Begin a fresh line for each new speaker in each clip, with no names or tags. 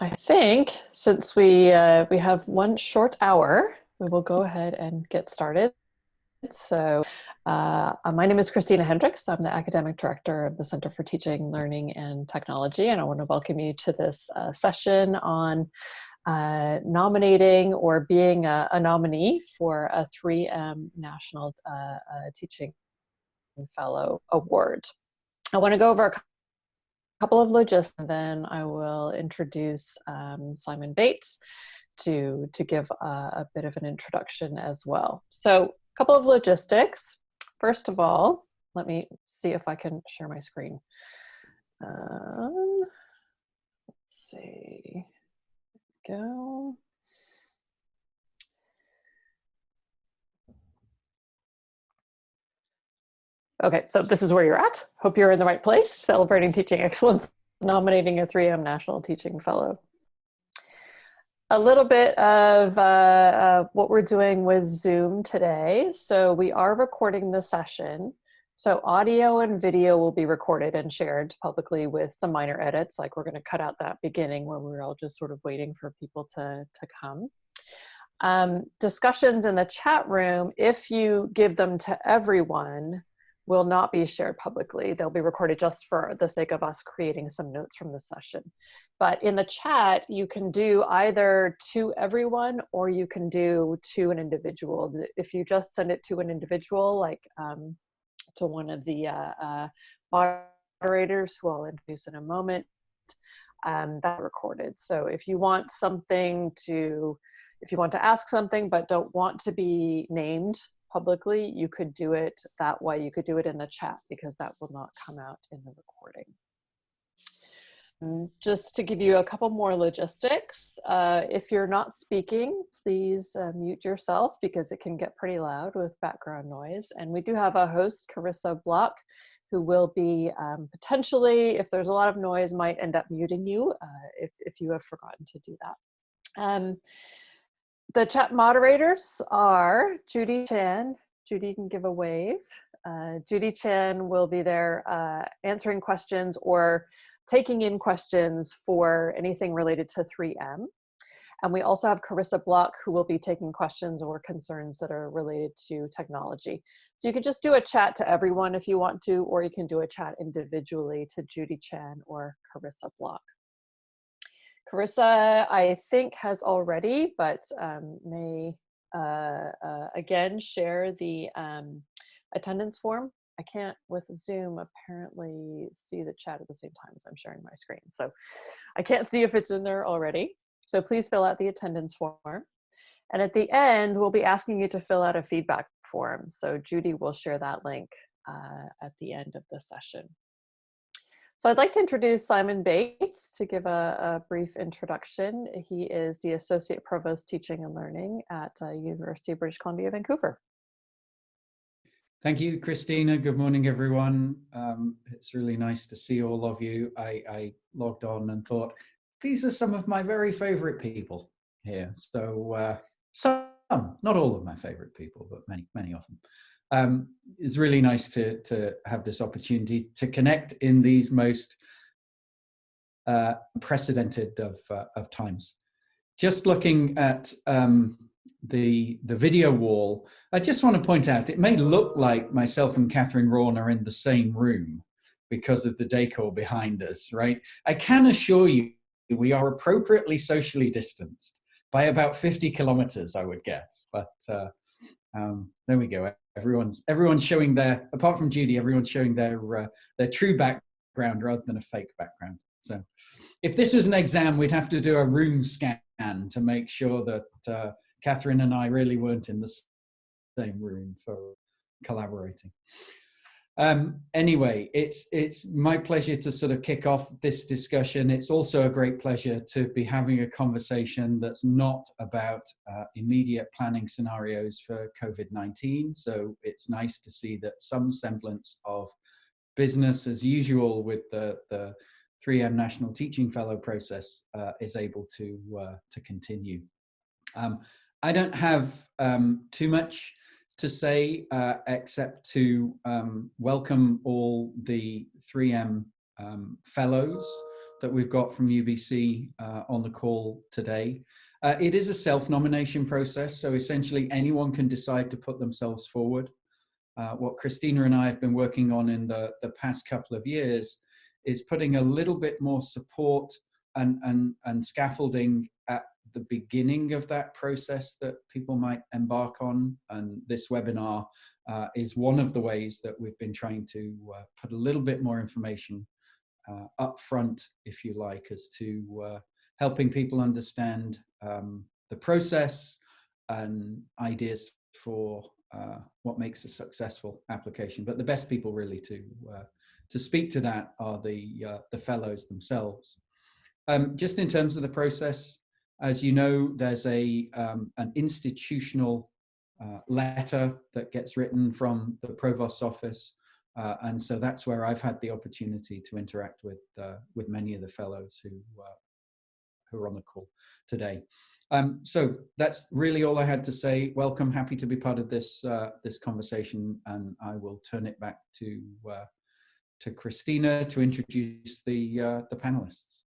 I think since we uh, we have one short hour, we will go ahead and get started. So uh, my name is Christina Hendricks. I'm the Academic Director of the Center for Teaching, Learning, and Technology, and I want to welcome you to this uh, session on uh, nominating or being a, a, nominee for a 3M National uh, uh, Teaching Fellow Award. I want to go over a couple of logistics, and then I will introduce um, Simon Bates to, to give a, a, bit of an introduction as well. So a couple of logistics. First of all, let me see if I can share my screen. Um, let's see, go. Okay, so this is where you're at. Hope you're in the right place, celebrating teaching excellence, nominating a 3M National Teaching Fellow. A little bit of uh, uh, what we're doing with Zoom today. So we are recording the session. So audio and video will be recorded and shared publicly with some minor edits, like we're gonna cut out that beginning where we are all just sort of waiting for people to, to come. Um, discussions in the chat room, if you give them to everyone, will not be shared publicly. They'll be recorded just for the sake of us creating some notes from the session. But in the chat, you can do either to everyone or you can do to an individual. If you just send it to an individual, like um, to one of the uh, uh, moderators who I'll introduce in a moment, um, that recorded. So if you want something to, if you want to ask something but don't want to be named publicly, you could do it that way. You could do it in the chat because that will not come out in the recording. Just to give you a couple more logistics, uh, if you're not speaking, please uh, mute yourself because it can get pretty loud with background noise. And we do have a host, Carissa Block, who will be um, potentially, if there's a lot of noise, might end up muting you uh, if, if you have forgotten to do that. Um, the chat moderators are Judy Chan. Judy can give a wave. Uh, Judy Chan will be there uh, answering questions or taking in questions for anything related to 3M. And we also have Carissa Block who will be taking questions or concerns that are related to technology. So you can just do a chat to everyone if you want to, or you can do a chat individually to Judy Chan or Carissa Block. Carissa, I think, has already, but um, may uh, uh, again share the um, attendance form. I can't with Zoom apparently see the chat at the same time as I'm sharing my screen. So I can't see if it's in there already. So please fill out the attendance form. And at the end, we'll be asking you to fill out a feedback form. So Judy will share that link uh, at the end of the session. So I'd like to introduce Simon Bates to give a, a, brief introduction. He is the Associate Provost Teaching and Learning at uh, University of British Columbia, Vancouver.
Thank you, Christina. Good morning, everyone. Um, it's really nice to see all of you. I, I, logged on and thought, these are some of my very favorite people here. So uh, some, not all of my favorite people, but many, many of them um, it's really nice to, to have this opportunity to connect in these most uh, unprecedented of, uh, of times. Just looking at um, the, the video wall, I just want to point out, it may look like myself and Catherine Rawn are in the same room because of the decor behind us, right? I can assure you we are appropriately socially distanced by about 50 kilometers, I would guess. But uh, um, there we go everyone's everyone's showing their apart from Judy, everyone's showing their uh, their true background rather than a fake background. So, if this was an exam, we'd have to do a room scan to make sure that uh, Catherine and I really weren't in the same room for collaborating. Um, anyway, it's it's my pleasure to sort of kick off this discussion. It's also a great pleasure to be having a conversation that's not about uh, immediate planning scenarios for COVID-19. So it's nice to see that some semblance of business as usual with the, the 3M National Teaching Fellow process uh, is able to, uh, to continue. Um, I don't have um, too much to say uh, except to um, welcome all the 3M um, fellows that we've got from UBC uh, on the call today. Uh, it is a self-nomination process, so essentially anyone can decide to put themselves forward. Uh, what Christina and I have been working on in the, the past couple of years is putting a little bit more support and, and, and scaffolding the beginning of that process that people might embark on. And this webinar uh, is one of the ways that we've been trying to uh, put a little bit more information uh, up front, if you like, as to uh, helping people understand um, the process and ideas for uh, what makes a successful application. But the best people really to uh, to speak to that are the the fellows themselves. Um, just in terms of the process, as you know, there's a um, an institutional uh, letter that gets written from the provost's office, uh, and so that's where I've had the opportunity to interact with uh, with many of the fellows who who are on the call today. Um, so that's really all I had to say. Welcome, happy to be part of this uh, this conversation, and I will turn it back to uh, to Christina to introduce the uh, the panelists.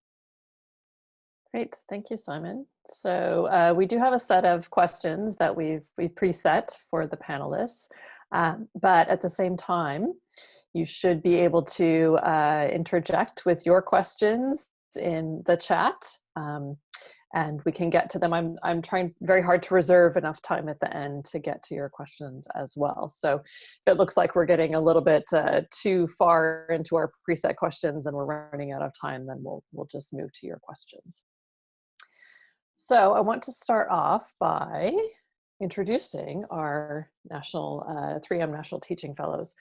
Great, thank you, Simon. So uh, we do have a set of questions that we've we've preset for the panelists, um, but at the same time, you should be able to uh, interject with your questions in the chat. Um, and we can get to them. I'm, I'm trying very hard to reserve enough time at the end to get to your questions as well. So if it looks like we're getting a little bit uh, too far into our preset questions and we're running out of time, then we'll, we'll just move to your questions. So I want to start off by introducing our national uh, 3M National Teaching Fellows.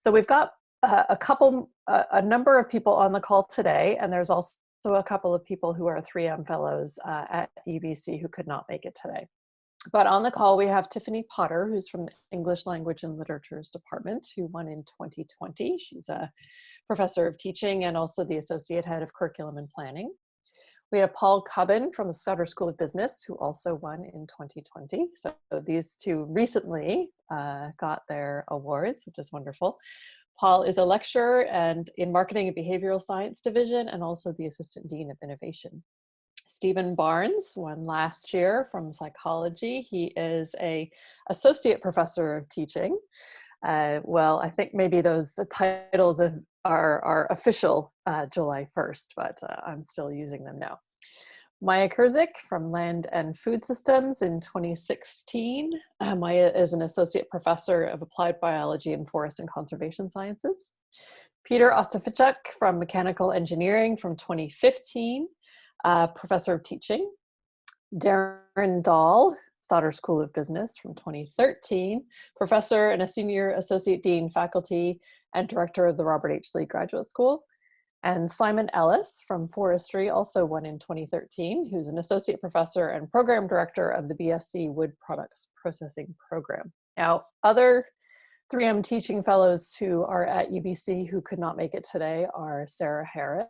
So we've got uh, a couple, uh, a number of people on the call today, and there's also so a couple of people who are 3M fellows uh, at UBC who could not make it today. But on the call, we have Tiffany Potter, who's from the English Language and Literatures Department, who won in 2020. She's a professor of teaching and also the associate head of curriculum and planning. We have Paul Cubbin from the Sauder School of Business, who also won in 2020. So these two recently uh, got their awards, which is wonderful. Paul is a lecturer and in Marketing and Behavioral Science Division and also the Assistant Dean of Innovation. Steven Barnes won last year from psychology. He is a associate professor of teaching. Uh, well, I think maybe those titles are, are official uh, July 1st, but uh, I'm still using them now. Maja Krzic from Land and Food Systems in 2016. Uh, Maja is an associate professor of applied biology and forest and conservation sciences. Peter Ostafichuk from mechanical engineering from 2015, uh, professor of teaching. Darren Dahl, Sauder School of Business from 2013, professor and a senior associate dean faculty and director of the Robert H. Lee Graduate School. And Simon Ellis from Forestry also won in 2013, who's an associate professor and program director of the BSc Wood Products Processing Program. Now, other 3M teaching fellows who are at UBC who could not make it today are Sara Harris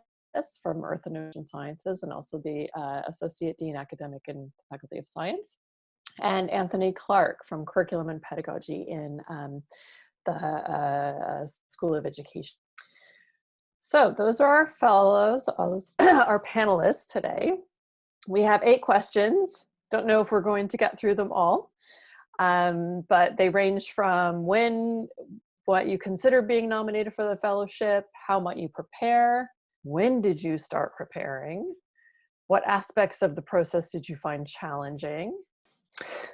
from Earth and Ocean Sciences and also the uh, Associate Dean Academic and Faculty of Science, and Anthony Clarke from Curriculum and Pedagogy in um, the uh, School of Education so those are our fellows, our panelists today. We have eight questions. Don't know if we're going to get through them all, um, but they range from when, what you consider being nominated for the fellowship, how might you prepare, when did you start preparing, what aspects of the process did you find challenging,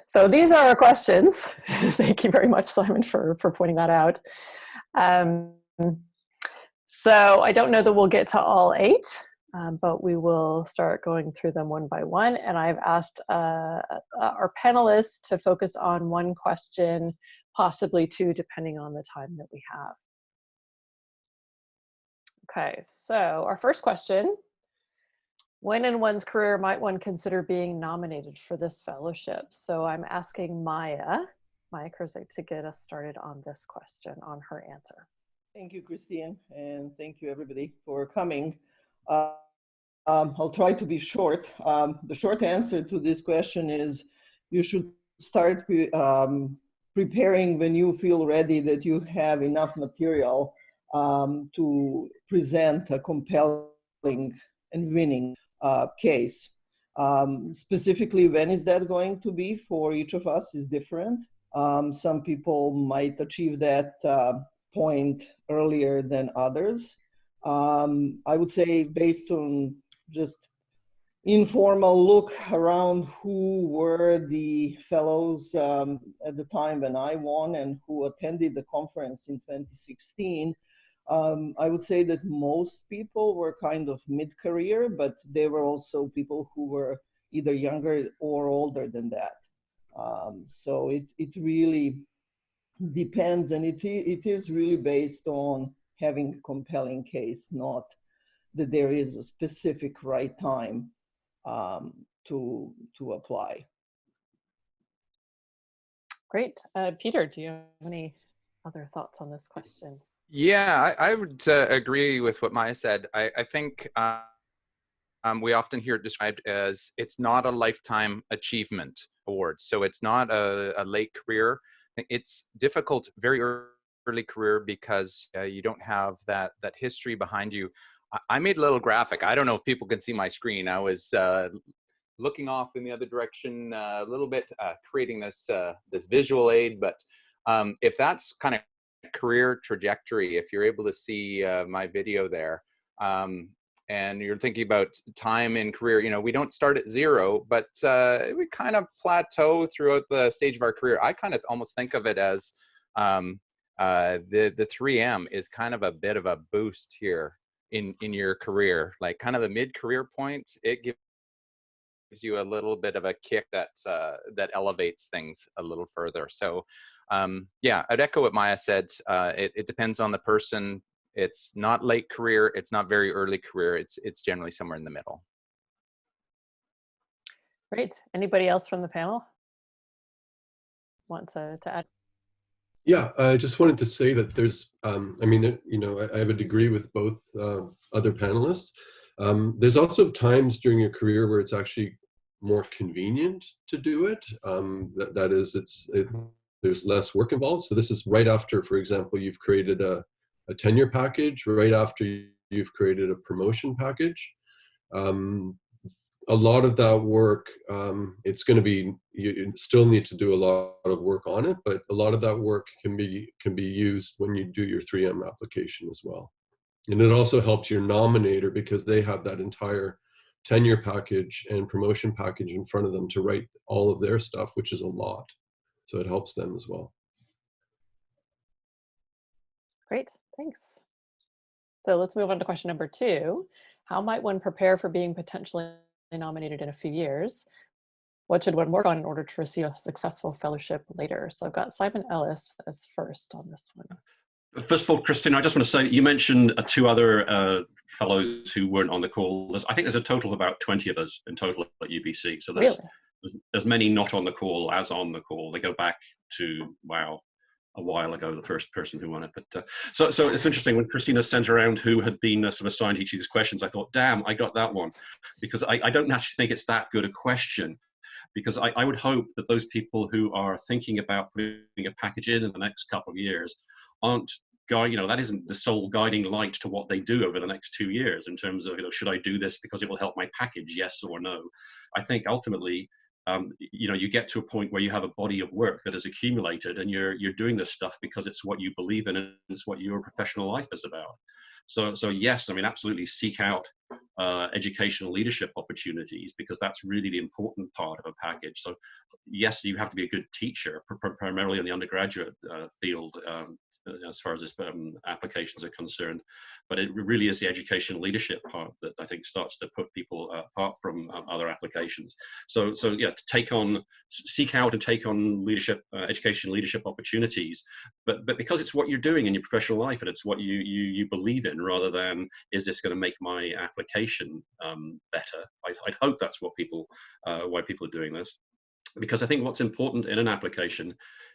so these are our questions. Thank you very much, Simon, for, for pointing that out. Um, so I don't know that we'll get to all eight, um, but we will start going through them one by one. And I've asked uh, uh, our panelists to focus on one question, possibly two, depending on the time that we have. Okay, so our first question, when in one's career might one consider being nominated for this fellowship? So I'm asking Maja, Maja Krzic to get us started on this question, on her answer.
Thank you, Christine, and thank you everybody for coming. Uh, um, I'll try to be short. Um, the short answer to this question is you should start pre um, preparing when you feel ready that you have enough material um, to present a compelling and winning uh, case. Um, specifically, when is that going to be for each of us is different. Um, some people might achieve that uh, point earlier than others. Um, I would say based on just informal look around who were the fellows um, at the time when I won and who attended the conference in 2016, um, I would say that most people were kind of mid-career, but there were also people who were either younger or older than that. Um, so it, it really depends and it, it is really based on having a compelling case, not that there is a specific right time um, to, to apply.
Great. Uh, Peter, do you have any other thoughts on this question?
Yeah, I, I would uh, agree with what Maja said. I, I think uh, um, we often hear it described as it's not a lifetime achievement award. So it's not a, a late career. It's difficult, very early career because uh, you don't have that that history behind you. I, I, made a little graphic. I don't know if people can see my screen. I was uh, looking off in the other direction uh, a little bit, uh, creating this this visual aid. But um, if that's kind of career trajectory, if you're able to see uh, my video there, um, and you're thinking about time in career, you know, we don't start at zero, but uh, we kind of plateau throughout the stage of our career. I kind of almost think of it as um, uh, the the 3M is kind of a bit of a boost here in in your career, like kind of the mid career point. It gives you a little bit of a kick that uh, that elevates things a little further. So um, yeah, I'd echo what Maja said. Uh, it, it depends on the person. It's not late career. It's not very early career. It's it's generally somewhere in the middle.
Great. Anybody else from the panel want to, to add?
Yeah, I just wanted to say that there's, um, I mean, you know, I, I, would agree with both uh, other panelists. Um, there's also times during your career where it's actually more convenient to do it. Um, that, that is, it's it, there's less work involved. So this is right after, for example, you've created a, a tenure package, right after you've created a promotion package. Um, a lot of that work, um, it's going to be, you still need to do a lot of work on it, but a lot of that work can be, can be used when you do your 3M application as well. And it also helps your nominator because they have that entire tenure package and promotion package in front of them to write all of their stuff, which is a lot. So it helps them as well.
Great, thanks. So let's move on to question number two. How might one prepare for being potentially nominated in a few years? What should one work on in order to receive a successful fellowship later? So I've got Simon Ellis as first on this one.
First of all, Christine, I just want to say you mentioned uh, two other uh, fellows who weren't on the call. There's, I think there's a total of about 20 of us in total at UBC. So there's,
really?
There's many not on the call as on the call. They go back to wow, a while ago, the first person who won it. But uh, so so it's interesting when Christina sent around who had been uh, sort of assigned each of these questions. I thought, damn, I got that one because I, I don't actually think it's that good a question. Because I, I would hope that those people who are thinking about putting a package in in the next couple of years aren't you know that isn't the sole guiding light to what they do over the next two years in terms of you know should i do this because it will help my package yes or no i think ultimately um, you know you get to a point where you have a body of work that has accumulated and you're you're doing this stuff because it's what you believe in and it's what your professional life is about. So so yes i mean absolutely seek out uh, educational leadership opportunities because that's really the important part of a package. So yes you have to be a good teacher primarily in the undergraduate uh, field um, as far as um, applications are concerned. But it really is the education leadership part that I think starts to put people uh, apart from um, other applications. So, so yeah, to take on, seek out and take on leadership, uh, education leadership opportunities. But but because it's what you're doing in your professional life and it's what you you you believe in, rather than is this going to make my application um, better? I, I'd hope that's what people uh, why people are doing this because I think what's important in an application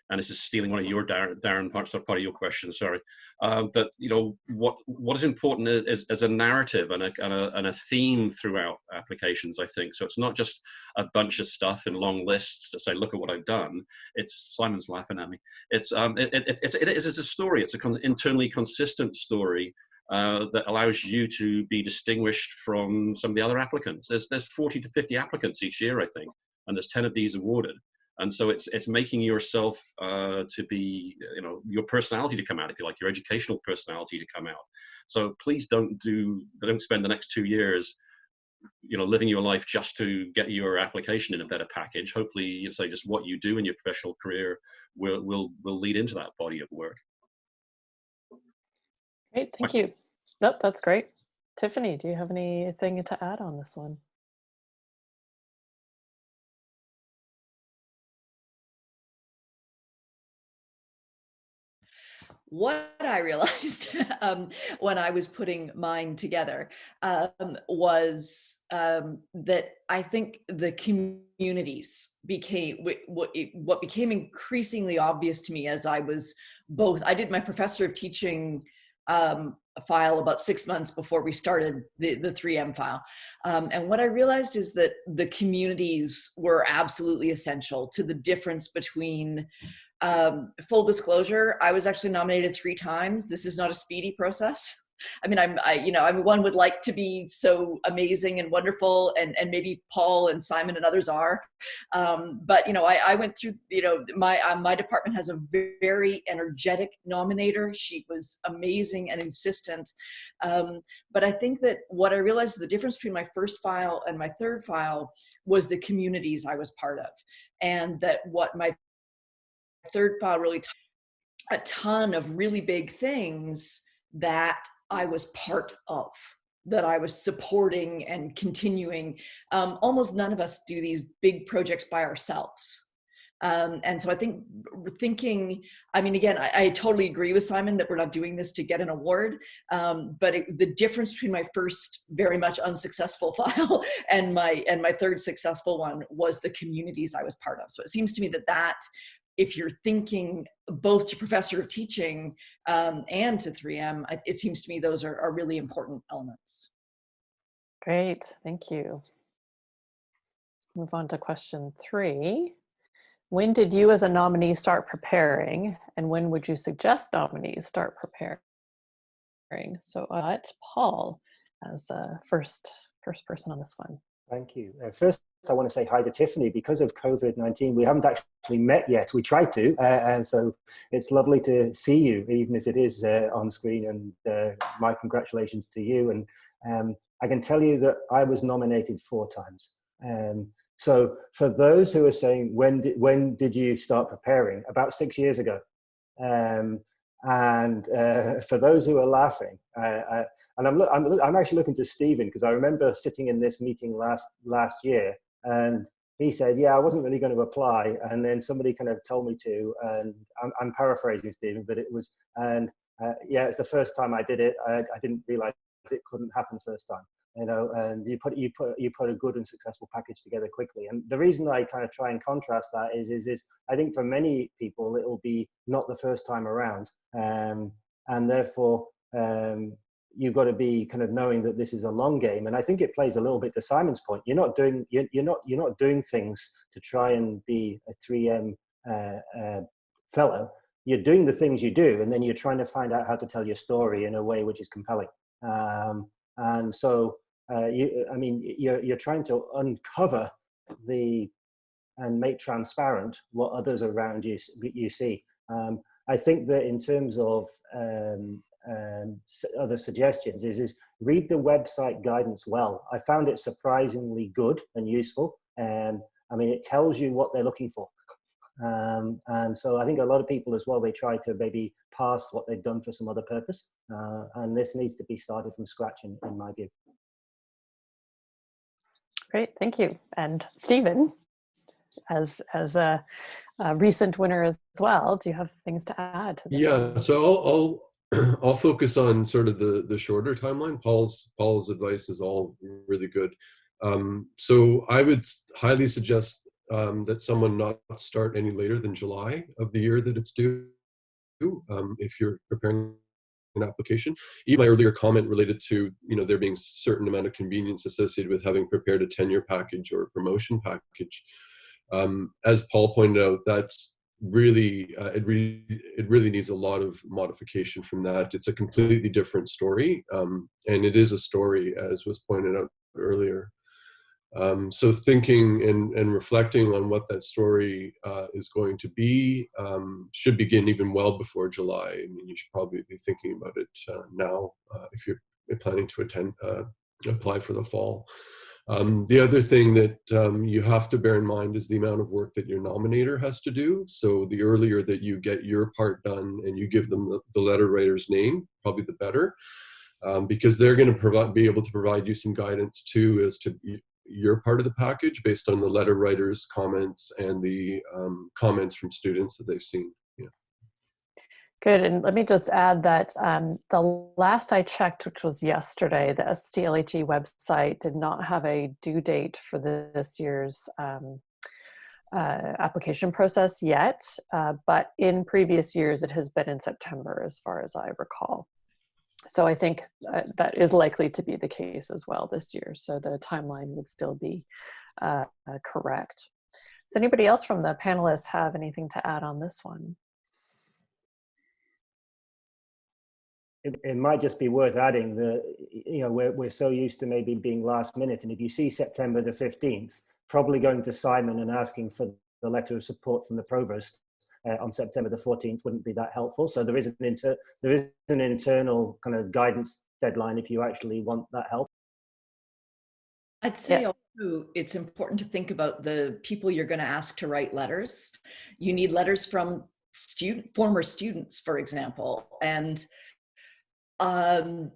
and this is stealing one of your Darren, Darren parts of part of your question. Sorry, but you know what what is important is, is a narrative and a, and a, and a theme throughout applications. I think so. It's not just a bunch of stuff in long lists to say, look at what I've done. It's Simon's laughing at me. It's um it, it, it's it is a story. It's a con internally consistent story uh, that allows you to be distinguished from some of the other applicants. There's, there's 40 to 50 applicants each year, I think, and there's 10 of these awarded. And so it's, it's making yourself uh, to be, you know, your personality to come out, if you like, your educational personality to come out. So please don't do, don't spend the next two years you know living your life just to get your application in a better package hopefully you say just what you do in your professional career will will will lead into that body of work
Great, thank you. Nope, that's great. Tiffany, do you have anything to add on this one?
What I realized um, when I was putting mine together um, was um, that I think the communities became what, became increasingly obvious to me as I was both, I did my professor of teaching um, file about six months before we started the, the 3M file. Um, and what I realized is that the communities were absolutely essential to the difference between um, full disclosure, I was actually nominated three times. This is not a speedy process. I mean, I'm, I, you know, I mean, one would like to be so amazing and wonderful, and and maybe Paul and Simon and others are, um, but you know, I, I went through, you know, my uh, my department has a very energetic nominator. She was amazing and insistent, um, but I think that what I realized the difference between my first file and my third file was the communities I was part of, and that what my third file really a ton of really big things that I was part of that I was supporting and continuing. Um, almost none of us do these big projects by ourselves. Um, and so I think thinking, I mean, again, I, I, totally agree with Simon that we're not doing this to get an award, um, but it, the difference between my first very much unsuccessful file and my and my third successful one was the communities I was part of. So it seems to me that that if you're thinking both to professor of teaching um, and to 3M, it seems to me those are, are really important elements.
Great, thank you. Move on to question three. When did you as a nominee start preparing and when would you suggest nominees start preparing? So uh, it's Paul as uh, first, first person on this one.
Thank you. Uh, first, I want to say hi to Tiffany. Because of COVID-19, we haven't actually met yet. We tried to, uh, and so it's lovely to see you, even if it is uh, on screen. And uh, my congratulations to you. And um, I can tell you that I was nominated four times. Um, so for those who are saying, when did, when did you start preparing? About six years ago. Um, and uh, for those who are laughing, uh, and I'm, I'm, I'm actually looking to Steven because I remember sitting in this meeting last last year and he said, yeah, I wasn't really going to apply. And then somebody kind of told me to, and I'm, I'm paraphrasing Steven, but it was, and uh, yeah, it's the first time I did it. I, I didn't realize it couldn't happen first time, you know, and you put, you put, you put a good and successful package together quickly. And the reason I kind of try and contrast that is, is, is I think for many people, it will be not the first time around. Um, and therefore, um, you've got to be kind of knowing that this is a long game and i think it plays a little bit to simon's point. You're not doing you're, you're not you're not doing things to try and be a 3m uh, uh, fellow. You're doing the things you do and then you're trying to find out how to tell your story in a way which is compelling. Um, and so uh, you i mean you're, you're trying to uncover the and make transparent what others around you you see. Um, i think that in terms of um, um, other suggestions is, is read the website guidance well. I found it surprisingly good and useful. And I mean, it tells you what they're looking for. Um, and so I think a lot of people as well, they try to maybe pass what they've done for some other purpose. Uh, and this needs to be started from scratch in, in my view.
Great, thank you. And Steven, as, as a, a recent winner as well, do you have things to add? To
yeah, so I'll, I'll focus on sort of the the shorter timeline. Paul's Paul's advice is all really good. Um, so I would highly suggest um, that someone not start any later than July of the year that it's due. Um, if you're preparing an application, even my earlier comment related to you know there being certain amount of convenience associated with having prepared a tenure package or a promotion package. Um, as Paul pointed out, that's really, uh, it really, it really needs a lot of modification from that. It's a completely different story, um, and it is a story, as was pointed out earlier. Um, so thinking and, and reflecting on what that story uh, is going to be um, should begin even well before July. I mean, you should probably be thinking about it uh, now uh, if you're planning to attend, uh, apply for the fall. Um, the other thing that um, you have to bear in mind is the amount of work that your nominator has to do. So the earlier that you get your part done and you give them the, the letter writer's name, probably the better. Um, because they're going to be able to provide you some guidance too as to your part of the package based on the letter writer's comments and the um, comments from students that they've seen.
Good, and let me just add that um, the last I checked, which was yesterday, the STLHE website did not have a due date for this year's um, uh, application process yet, uh, but in previous years it has been in September as far as I recall. So I think uh, that is likely to be the case as well this year. So the timeline would still be uh, uh, correct. Does anybody else from the panelists have anything to add on this one?
It, it might just be worth adding that, you know, we're, we're so used to maybe being last minute. And if you see September the 15th, probably going to Simon and asking for the letter of support from the provost uh, on September the 14th wouldn't be that helpful. So there is an inter there is an internal kind of guidance deadline if you actually want that help.
I'd say yeah. also it's important to think about the people you're going to ask to write letters. You need letters from student former students, for example, and um,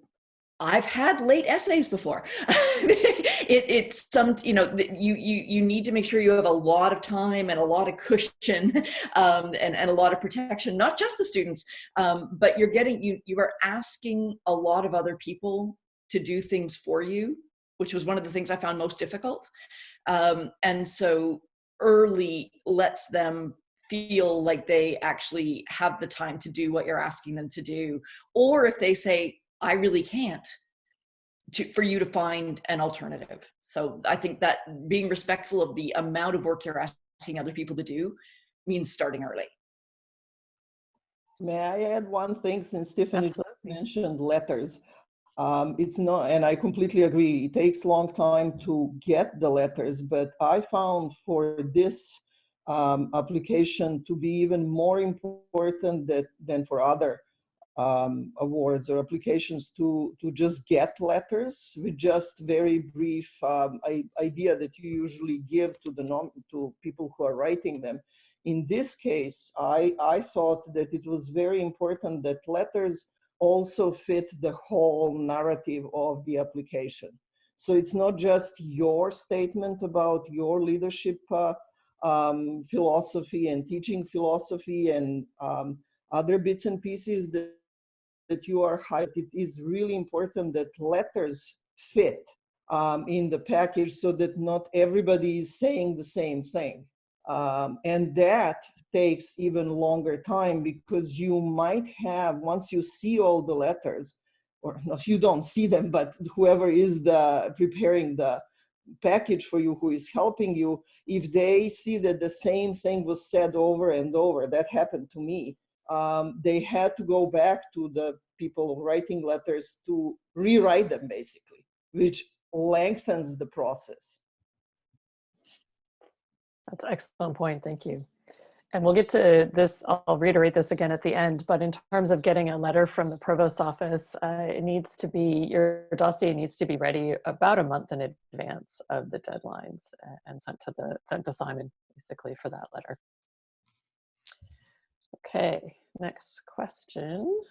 I've had late essays before. it, it's some, you know, you, you, you need to make sure you have a lot of time and a lot of cushion um, and, and a lot of protection, not just the students, um, but you're getting, you, you are asking a lot of other people to do things for you, which was one of the things I found most difficult. Um, and so early lets them feel like they actually have the time to do what you're asking them to do. Or if they say, I really can't to, for you to find an alternative. So I think that being respectful of the amount of work you're asking other people to do means starting early.
May I add one thing since Stephanie mentioned letters? Um, it's not, and I completely agree, it takes long time to get the letters, but I found for this um, application to be even more important that, than for other um, awards or applications to, to just get letters with just very brief um, idea that you usually give to the non, to people who are writing them. In this case, I, I thought that it was very important that letters also fit the whole narrative of the application. So it's not just your statement about your leadership uh, um, philosophy and teaching philosophy and um, other bits and pieces that that you are hired, it is really important that letters fit um, in the package so that not everybody is saying the same thing. Um, and that takes even longer time because you might have, once you see all the letters, or if you don't see them, but whoever is the preparing the package for you who is helping you, if they see that the same thing was said over and over, that happened to me, um, they had to go back to the people writing letters to rewrite them basically, which lengthens the process.
That's an excellent point, thank you. And we'll get to this, I'll reiterate this again at the end, but in terms of getting a letter from the provost's office, uh, it needs to be, your dossier needs to be ready about a month in advance of the deadlines and sent to the sent to Simon basically for that letter. Okay, next question.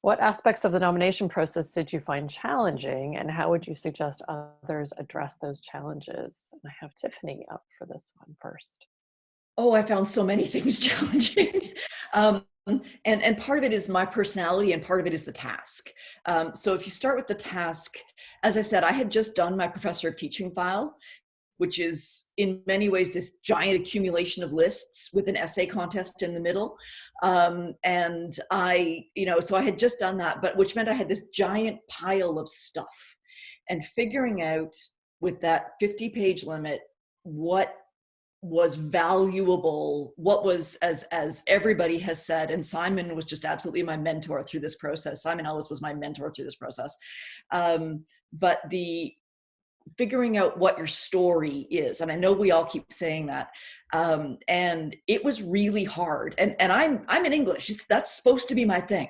What aspects of the nomination process did you find challenging and how would you suggest others address those challenges? And I have Tiffany up for this one first.
Oh, I found so many things challenging. um, and, and part of it is my personality and part of it is the task. Um, so if you start with the task, as I said, I had just done my professor of teaching file which is in many ways this giant accumulation of lists with an essay contest in the middle. Um, and I, you know, so I had just done that, but which meant I had this giant pile of stuff and figuring out with that 50 page limit, what was valuable what was as as everybody has said and simon was just absolutely my mentor through this process. Simon ellis was my mentor through this process. Um, but the figuring out what your story is and i know we all keep saying that um, and it was really hard and and i'm i'm in english it's, that's supposed to be my thing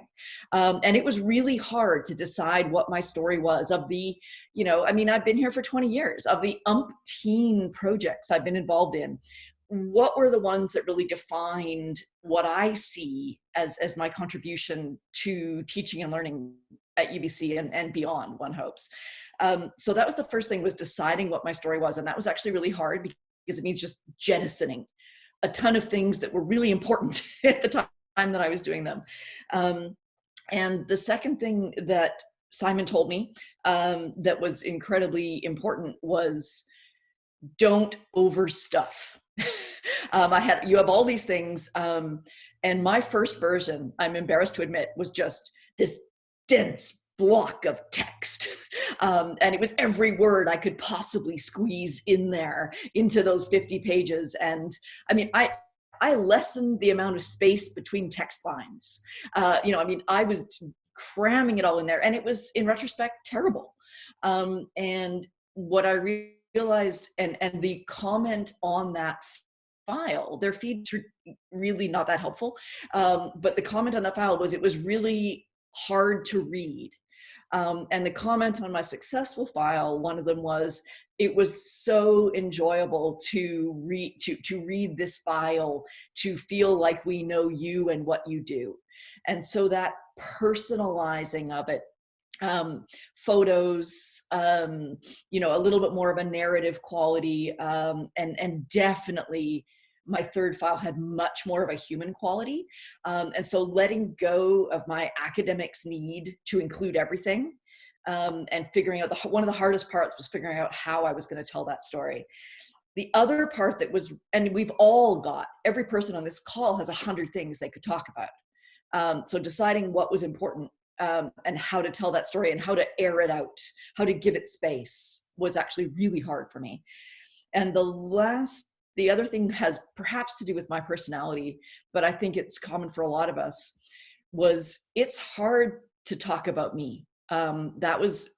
um, and it was really hard to decide what my story was of the you know i mean i've been here for 20 years of the umpteen projects i've been involved in what were the ones that really defined what i see as as my contribution to teaching and learning at ubc and, and beyond one hopes um, so that was the first thing was deciding what my story was. And that was actually really hard because it means just jettisoning a ton of things that were really important at the time that I was doing them. Um, and the second thing that Simon told me um, that was incredibly important was don't overstuff. um, I had, you have all these things. Um, and my first version, I'm embarrassed to admit, was just this dense block of text. Um, and it was every word I could possibly squeeze in there into those 50 pages. And I mean, I, I lessened the amount of space between text lines. Uh, you know, I mean, I was cramming it all in there and it was in retrospect terrible. Um, and what I realized and, and the comment on that file, their feeds really not that helpful. Um, but the comment on that file was it was really hard to read um, and the comment on my successful file, one of them was, it was so enjoyable to read, to, to read this file, to feel like we know you and what you do. And so that personalizing of it um, photos, um, you know, a little bit more of a narrative quality, um, and and definitely my third file had much more of a human quality. Um, and so letting go of my academics need to include everything um, and figuring out the, one of the hardest parts was figuring out how I was going to tell that story. The other part that was, and we've all got, every person on this call has a hundred things they could talk about. Um, so deciding what was important um, and how to tell that story and how to air it out, how to give it space was actually really hard for me. And the last the other thing has perhaps to do with my personality, but I think it's common for a lot of us, was it's hard to talk about me. Um, that was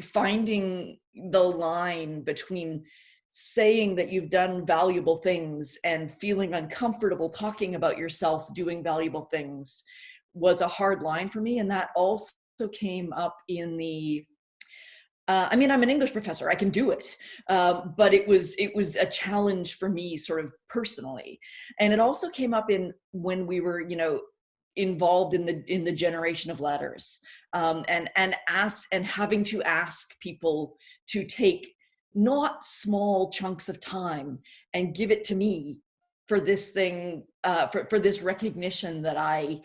finding the line between saying that you've done valuable things and feeling uncomfortable talking about yourself doing valuable things was a hard line for me. And that also came up in the uh, I mean, I'm an English professor. I can do it, um, but it was it was a challenge for me, sort of personally, and it also came up in when we were, you know, involved in the in the generation of letters, um, and and ask and having to ask people to take not small chunks of time and give it to me for this thing, uh, for for this recognition that I,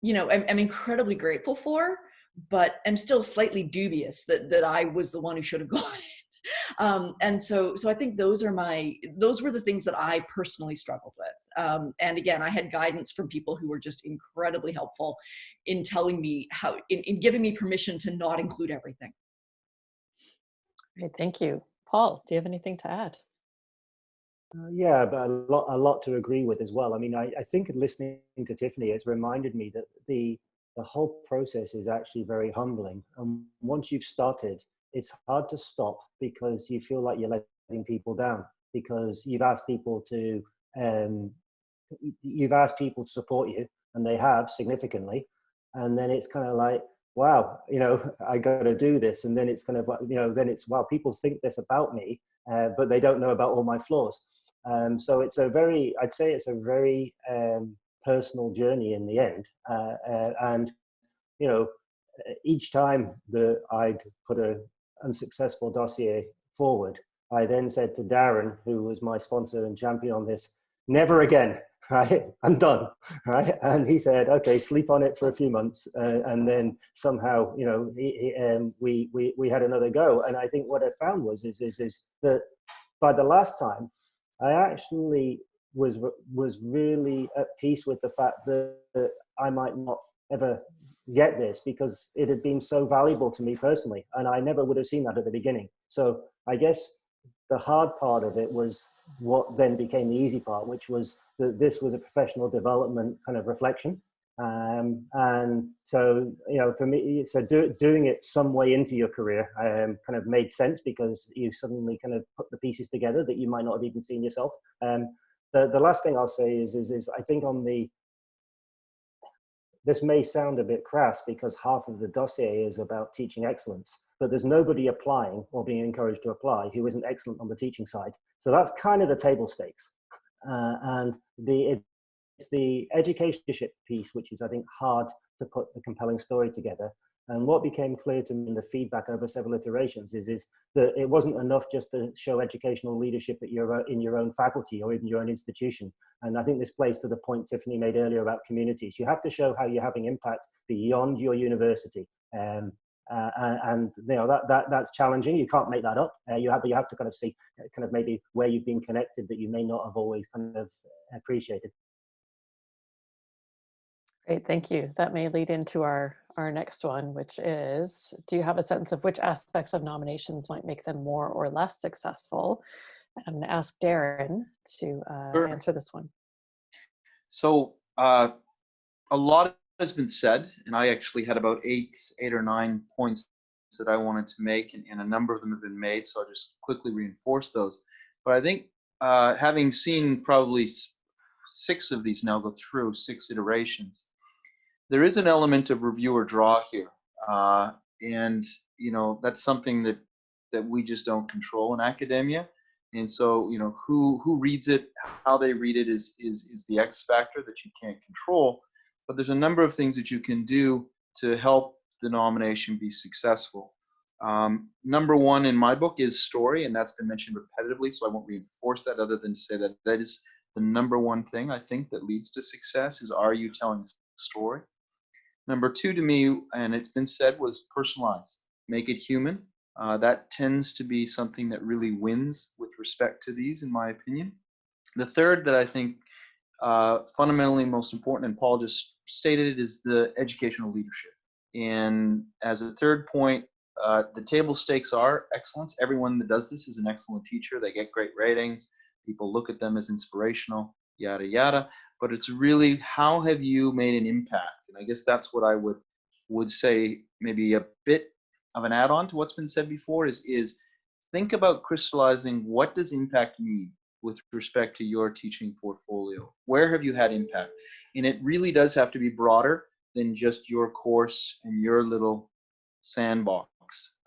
you know, am, am incredibly grateful for but I'm still slightly dubious that that I was the one who should have gone Um, and so, so I think those are my, those were the things that I personally struggled with. Um, and again, I had guidance from people who were just incredibly helpful in telling me how, in, in giving me permission to not include everything.
Great, thank you. Paul, do you have anything to add?
Uh, yeah, but a lot, a lot to agree with as well. I mean, I, I think listening to Tiffany, it's reminded me that the the whole process is actually very humbling. And once you've started, it's hard to stop because you feel like you're letting people down because you've asked people to um, you've asked people to support you and they have significantly. And then it's kind of like wow you know i got to do this. And then it's kind of you know then it's wow people think this about me uh, but they don't know about all my flaws. Um, so it's a very i'd say it's a very um, personal journey in the end. Uh, uh, and, you know, each time that I'd put a unsuccessful dossier forward, I then said to Darren, who was my sponsor and champion on this, never again, right? I'm done, right? And he said, okay, sleep on it for a few months. Uh, and then somehow, you know, he, he, um, we, we, we had another go. And I think what I found was, is, is, is that by the last time, I actually was was really at peace with the fact that, that I might not ever get this because it had been so valuable to me personally and I never would have seen that at the beginning. So I guess the hard part of it was what then became the easy part, which was that this was a professional development kind of reflection. Um, and so, you know, for me, so do, doing it some way into your career um, kind of made sense because you suddenly kind of put the pieces together that you might not have even seen yourself. Um, the, the last thing I'll say is, is, is I think on the, this may sound a bit crass because half of the dossier is about teaching excellence, but there's nobody applying or being encouraged to apply who isn't excellent on the teaching side. So that's kind of the table stakes. Uh, and the, it, it's the education piece, which is, I think, hard to put the compelling story together. And what became clear to me in the feedback over several iterations is, is that it wasn't enough just to show educational leadership at your, in your own faculty or even your own institution. And I think this plays to the point Tiffany made earlier about communities. You have to show how you're having impact beyond your university. Um, uh, and you know that, that that's challenging. You can't make that up. Uh, you have you have to kind of see kind of maybe where you've been connected that you may not have always kind of appreciated.
Great, thank you. That may lead into our, our next one, which is, do you have a sense of which aspects of nominations might make them more or less successful? I'm gonna ask Darren to uh,
Sure.
answer this one.
So uh, a lot has been said, and I actually had about eight, eight or nine points that I wanted to make, and, and a number of them have been made. So I'll just quickly reinforce those. But I think uh, having seen probably six of these now go through six iterations, there is an element of review or draw here, uh, and you know that's something that that we just don't control in academia. And so, you know, who who reads it, how they read it is is is the X factor that you can't control. But there's a number of things that you can do to help the nomination be successful. Um, number one in my book is story, and that's been mentioned repetitively, so I won't reinforce that other than to say that that is the number one thing I think that leads to success is are you telling a story? Number two to me, and it's been said, was personalized. Make it human. Uh, that tends to be something that really wins with respect to these, in my opinion. The third that I think uh, fundamentally most important, and Paul just stated it, is the educational leadership. And as a third point, uh, the table stakes are excellence. Everyone that does this is an excellent teacher. They get great ratings. People look at them as inspirational, yada, yada. But it's really how have you made an impact? And I guess that's what I would would say maybe a bit of an add-on to what's been said before is is think about crystallizing what does impact mean with respect to your teaching portfolio. Where have you had impact? And it really does have to be broader than just your course and your little sandbox.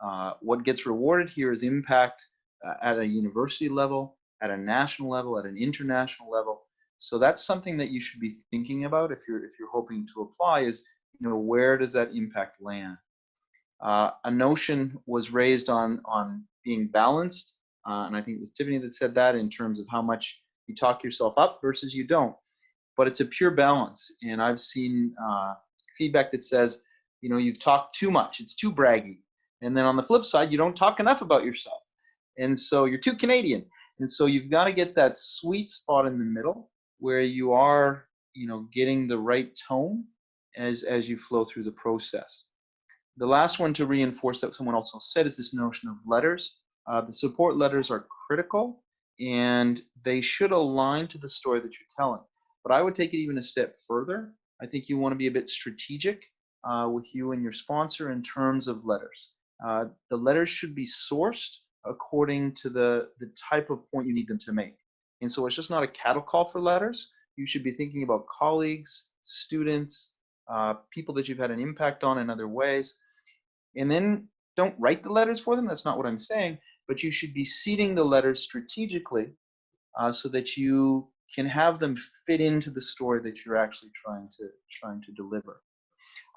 Uh, what gets rewarded here is impact uh, at a university level at a national level at an international level so that's something that you should be thinking about if you're if you're hoping to apply is you know where does that impact land? Uh, a notion was raised on on being balanced, uh, and I think it was Tiffany that said that in terms of how much you talk yourself up versus you don't. But it's a pure balance, and I've seen uh, feedback that says, you know, you've talked too much, it's too braggy, and then on the flip side, you don't talk enough about yourself, and so you're too Canadian, and so you've got to get that sweet spot in the middle where you are, you know, getting the right tone as as you flow through the process. The last one to reinforce that someone also said is this notion of letters. Uh, the support letters are critical and they should align to the story that you're telling. But I would take it even a step further. I think you want to be a bit strategic uh, with you and your sponsor in terms of letters. Uh, the letters should be sourced according to the, the type of point you need them to make. And so it's just not a cattle call for letters. You should be thinking about colleagues, students, uh, people that you've had an impact on in other ways and then don't write the letters for them. That's not what I'm saying. But you should be seeding the letters strategically uh, so that you can have them fit into the story that you're actually trying to trying to deliver.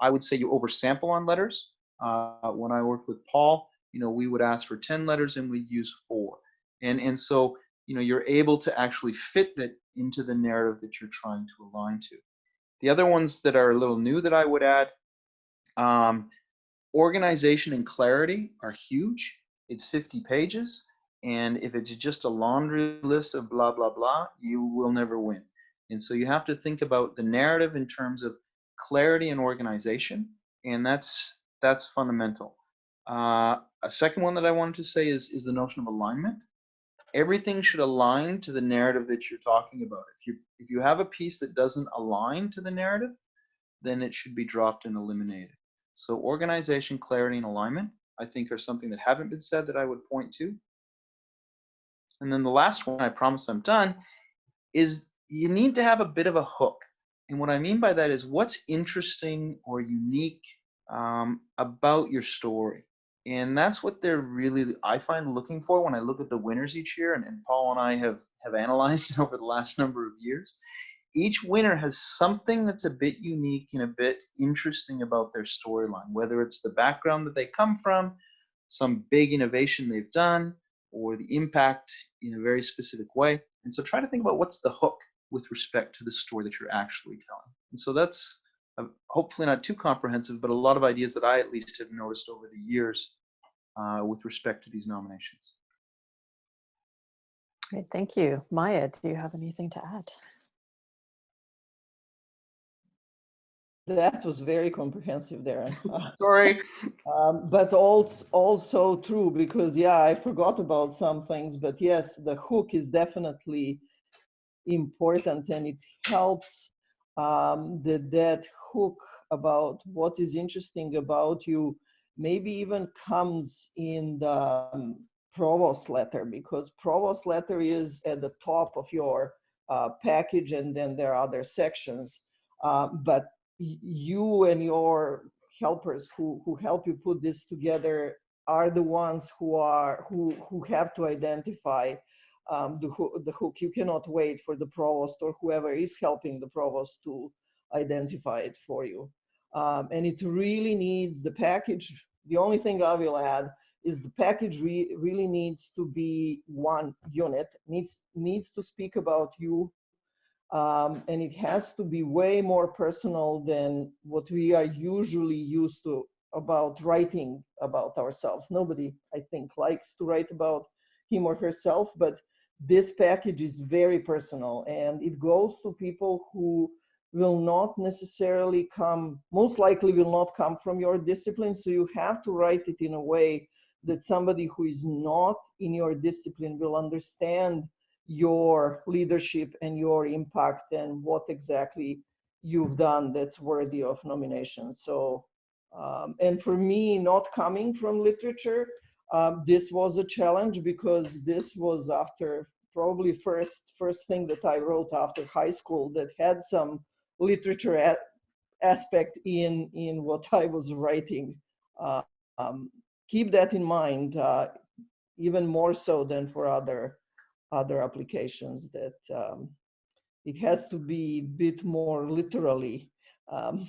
I would say you oversample on letters. Uh, when I worked with Paul, you know, we would ask for 10 letters and we'd use four. And and so you know you're able to actually fit that into the narrative that you're trying to align to. The other ones that are a little new that I would add. Um, organization and clarity are huge. It's 50 pages. And if it's just a laundry list of blah, blah, blah, you will never win. And so you have to think about the narrative in terms of clarity and organization. And that's that's fundamental. Uh, a second one that I wanted to say is, is the notion of alignment. Everything should align to the narrative that you're talking about. If you if you have a piece that doesn't align to the narrative, then it should be dropped and eliminated. So organization, clarity, and alignment, I think are something that haven't been said that I would point to. And then the last one, I promise I'm done, is you need to have a bit of a hook. And what I mean by that is what's interesting or unique um, about your story. And that's what they're really, I find, looking for when I look at the winners each year. And, and Paul and I have, have analyzed over the last number of years. Each winner has something that's a bit unique and a bit interesting about their storyline, whether it's the background that they come from, some big innovation they've done, or the impact in a very specific way. And so try to think about what's the hook with respect to the story that you're actually telling. And so that's hopefully not too comprehensive, but a lot of ideas that I at least have noticed over the years uh, with respect to these nominations.
Great, thank you. Maja, do you have anything to add?
That was very comprehensive, there.
Sorry.
Um, but also, also true because yeah, I forgot about some things, but yes, the hook is definitely important and it helps um, that that hook about what is interesting about you maybe even comes in the um, provost letter because provost letter is at the top of your uh, package and then there are other sections. Uh, but you and your helpers who, who help you put this together are the ones who are who who have to identify um, the, the hook. You cannot wait for the provost or whoever is helping the provost to identify it for you. Um, and it really needs the package. The only thing I will add is the package re really needs to be one unit, needs, needs to speak about you, um, and it has to be way more personal than what we are usually used to about writing about ourselves. Nobody, I think, likes to write about him or herself, but this package is very personal and it goes to people who will not necessarily come, most likely will not come from your discipline. So you have to write it in a way that somebody who is not in your discipline will understand your leadership and your impact and what exactly you've done that's worthy of nomination. So, um, and for me, not coming from literature, um, this was a challenge because this was after probably first first thing that I wrote after high school that had some literature aspect in in what I was writing. Uh, um, keep that in mind, uh, even more so than for other other applications. That um, it has to be a bit more literally um,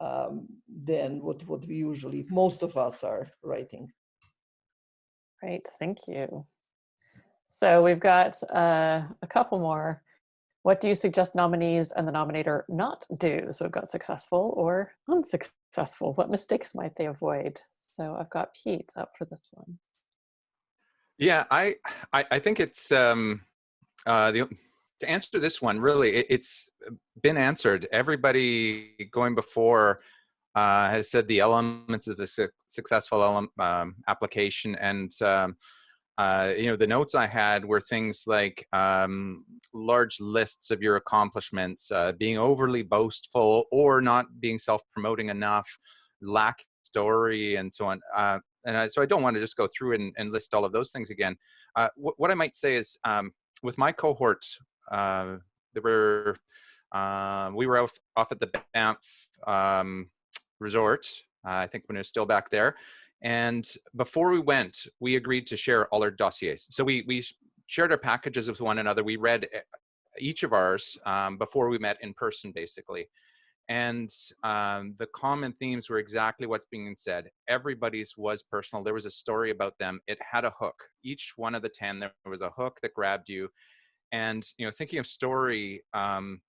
um, than what what we usually most of us are writing.
Great, thank you. So we've got uh, a couple more. What do you suggest nominees and the nominator not do? So we've got successful or unsuccessful. What mistakes might they avoid? So I've got Pete up for this one.
Yeah, I I, I think it's um, uh, the, to answer this one. Really, it, has been answered. Everybody going before uh, has said the elements of the su successful um, application, and um, uh, you know, the notes I had were things like um, large lists of your accomplishments, uh, being overly boastful or not being self-promoting enough, lack story, and so on. Uh, and I, so I don't want to just go through and, and list all of those things again. Uh, wh what I might say is, um, with my cohort, uh, there were uh, we were off, off at the Banff um, resort. I think when it was still back there, and before we went, we agreed to share all our dossiers. So we, we shared our packages with one another. We read eh, each of ours um, before we met in person, basically. And um, the common themes were exactly what's being said. Everybody's was personal. There was a story about them. It had a hook. Each one of the 10, there was a hook that grabbed you. And, you know, thinking of story, um,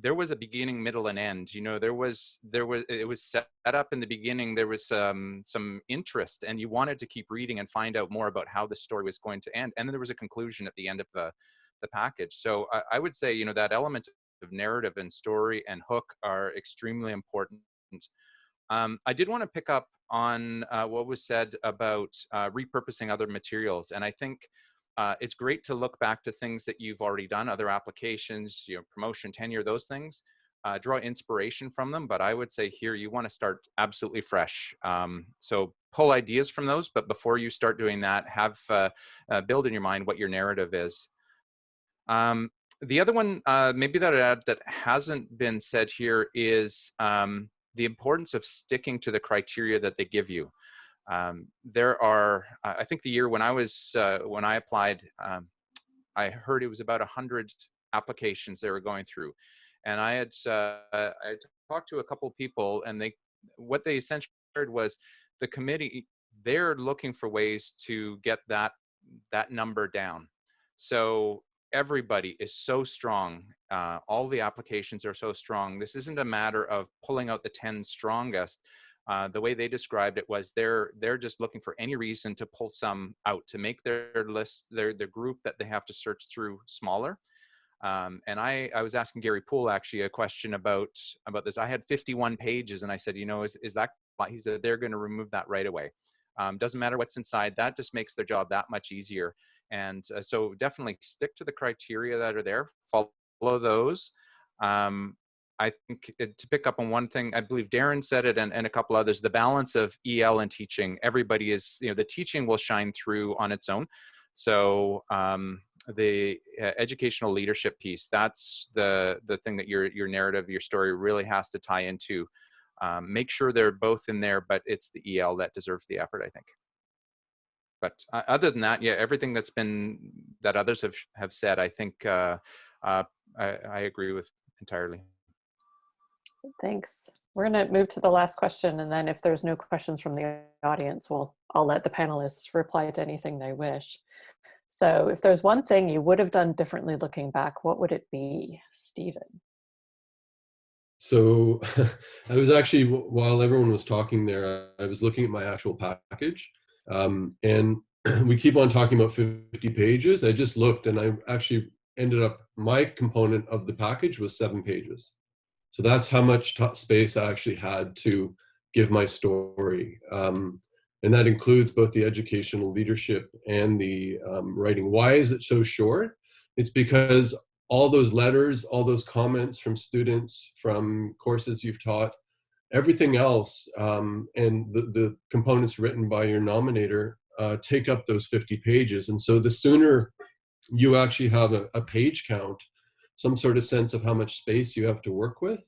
there was a beginning middle and end you know there was there was it was set up in the beginning there was um, some interest and you wanted to keep reading and find out more about how the story was going to end and then there was a conclusion at the end of the the package. So i, I would say you know that element of narrative and story and hook are extremely important. Um, i did want to pick up on uh, what was said about uh, repurposing other materials and i think uh, it's great to look back to things that you've already done, other applications, you know, promotion, tenure, those things. Uh, draw inspiration from them, but I would say here you want to start absolutely fresh. Um, so pull ideas from those, but before you start doing that, have uh, uh, build in your mind what your narrative is. Um, the other one, uh, maybe that I'd add that hasn't been said here is um, the importance of sticking to the criteria that they give you. Um, there are, I think the year when I was, uh, when I applied, um, I heard it was about a hundred applications they were going through. And I had, uh, I had talked to a couple people and they, what they essentially heard was the committee, they're looking for ways to get that, that number down. So everybody is so strong. Uh, all the applications are so strong. This isn't a matter of pulling out the 10 strongest. Uh, the way they described it was they're they're just looking for any reason to pull some out to make their list their their group that they have to search through smaller. Um, and I I was asking Gary Poole actually a question about about this. I had 51 pages, and I said, you know, is is that he said they're going to remove that right away. Um, doesn't matter what's inside. That just makes their job that much easier. And uh, so definitely stick to the criteria that are there. Follow those. Um, I think to pick up on one thing, I believe Darren said it and, and a couple others, the balance of EL and teaching, everybody is, you know, the teaching will shine through on its own. So um, the uh, educational leadership piece, that's the, the thing that your, your narrative, your story really has to tie into. Um, make sure they're both in there, but it's the EL that deserves the effort, I think. But uh, other than that, yeah, everything that's been, that others have, have said, I think uh, uh, I, I agree with entirely.
Thanks. We're going to move to the last question, and then if there's no questions from the audience, we'll I'll let the panelists reply to anything they wish. So if there's one thing you would have done differently looking back, what would it be, Steven?
So I was actually, while everyone was talking there, I was looking at my actual package. Um, and we keep on talking about 50 pages. I just looked and I actually ended up, my component of the package was seven pages. So that's how much space I actually had to give my story. Um, and that includes both the educational leadership and the um, writing. Why is it so short? It's because all those letters, all those comments from students, from courses you've taught, everything else, um, and the, the components written by your nominator uh, take up those 50 pages. And so the sooner you actually have a, a page count some sort of sense of how much space you have to work with,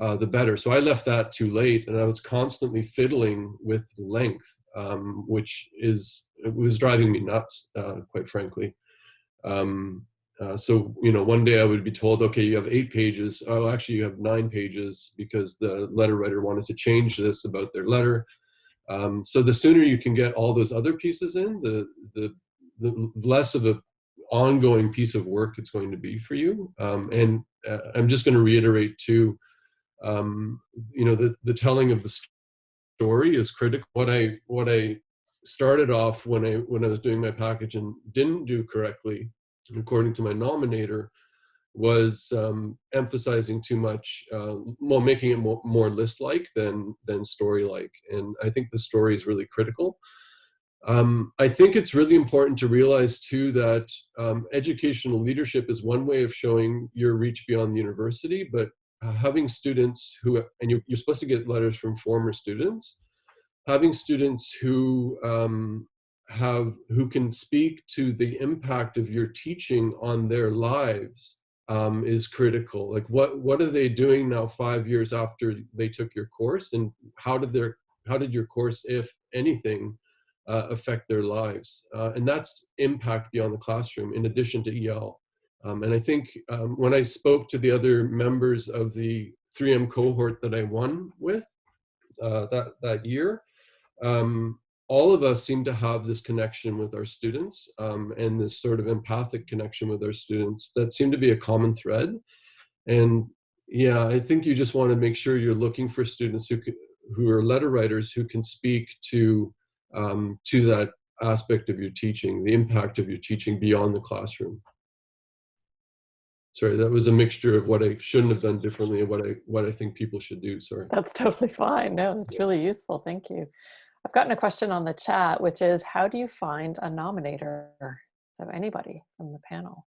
uh, the better. So I left that too late and I was constantly fiddling with length, um, which is, it was driving me nuts, uh, quite frankly. Um, uh, so, you know, one day I would be told, okay, you have eight pages. Oh, actually you have nine pages because the letter writer wanted to change this about their letter. Um, so the sooner you can get all those other pieces in, the, the, the less of a ongoing piece of work it's going to be for you. Um, and uh, I'm just going to reiterate too, um, you know, the, the telling of the story is critical. What I, what I started off when I, when I was doing my package and didn't do correctly, according to my nominator, was um, emphasizing too much, uh, well, making it more, more list-like than, than story-like. And I think the story is really critical. Um, I think it's really important to realize too that um, educational leadership is one way of showing your reach beyond the university, but uh, having students who, and you're, you're, supposed to get letters from former students, having students who um, have, who can speak to the impact of your teaching on their lives um, is critical. Like what, what are they doing now five years after they took your course and how did their, how did your course, if anything, uh, affect their lives. Uh, and that's impact beyond the classroom in addition to EL. Um, and I think um, when I spoke to the other members of the 3M cohort that I won with uh, that, that year, um, all of us seem to have this connection with our students um, and this sort of empathic connection with our students that seem to be a common thread. And yeah, I think you just want to make sure you're looking for students who, who are letter writers who can speak to um, to that aspect of your teaching, the impact of your teaching beyond the classroom. Sorry, that was a mixture of what I shouldn't have done differently and what I what I think people should do. Sorry.
That's totally fine. No, it's really useful. Thank you. I've gotten a question on the chat, which is how do you find a nominator? So anybody from the panel?